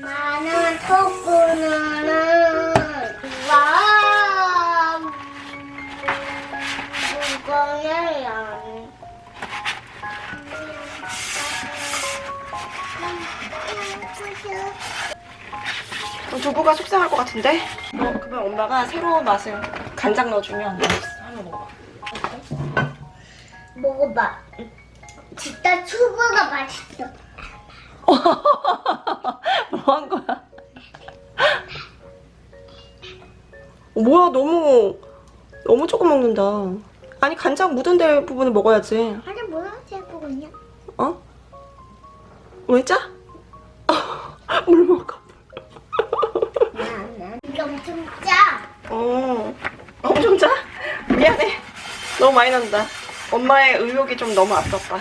나는 토끼는 와 무거워요. 두부가 속상할 것 같은데? 어, 그러면 엄마가 새로운 맛을 간장 넣어주면 맛있어. 한번 먹어봐. 먹어봐. 진짜 초보가 맛있어. 뭐야 너무 너무 조금 먹는다. 아니 간장 묻은 데 부분을 먹어야지. 아니 뭐야 제보고 있냐? 어? 왜 짜? 물 먹어. 이게 엄청 짜. 어. 엄청 짜? 미안해. 너무 많이 난다. 엄마의 의욕이 좀 너무 앞섰다.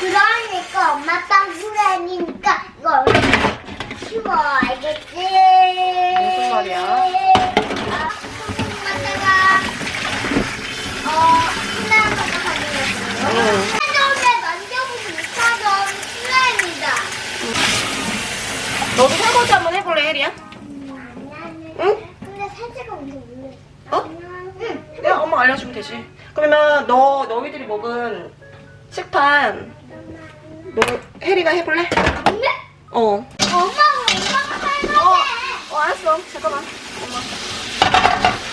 그러니까 엄마 땅구라니까 이거 얼른 쉬워 알겠지? 무슨 말이야? 아, 엄마가 어 신나는 가져왔어요. 응. 차점에 만져보지 못하던 슬라임이다. 설거지 한번 해볼래, 혜리야? 응? 근데 살짝 엄청 놀래. 어? 응. 내가 엄마 알려주면 되지. 그러면 너 너희들이 먹은 식판 너 혜리가 해볼래? 근데 어. 엄마가 엄마가 살만해. 어, 어 알았어. 잠깐만. 엄마.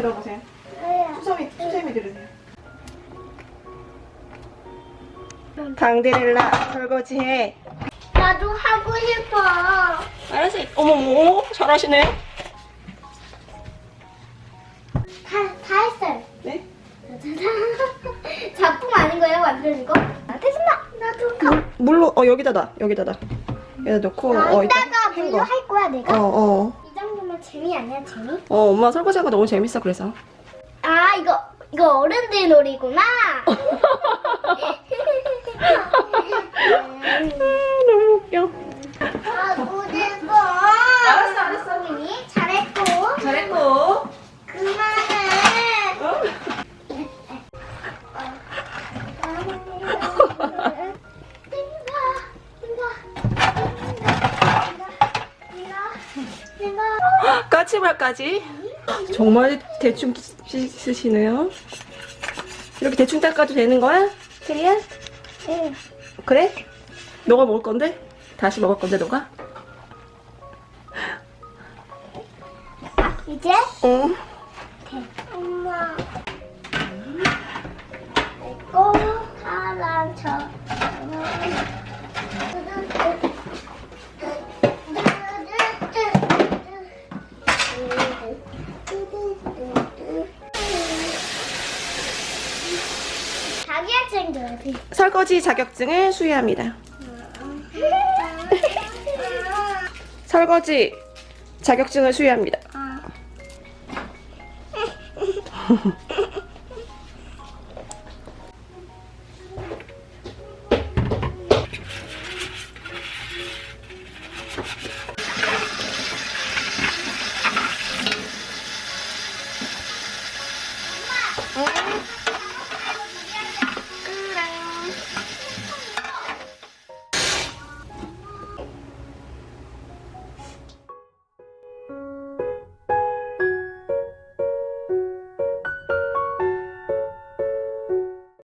들어보세요. 수세미, 수세미 들으세요. 방데렐라 설거지해. 나도 하고 싶어. 알았어. 어머, 어머, 잘하시네. 다, 다 했어요. 네? 작품 아닌 거예요, 완전 이거? 아, 됐습니다. 나도 가. 물로, 어, 여기다 놔. 여기다 놔. 여기다 넣고, 아, 어, 이따가 이따 물로. 할 거야, 어, 내가? 어. 이 정도면 재미 아니야, 재미? 어, 엄마 설거지하는 거 너무 재밌어, 그래서. 아, 이거, 이거 어른들 놀이구나. 너무 웃겨. 아, 까치발까지. 정말 대충 씻으시네요. 이렇게 대충 닦아도 되는 거야? 혜리야? 응. 그래? 너가 먹을 건데? 다시 먹을 건데, 너가? 이제 응. 엄마 내거 사랑 쳐 설거지 자격증을 수여합니다. 설거지 자격증을 수여합니다. 아.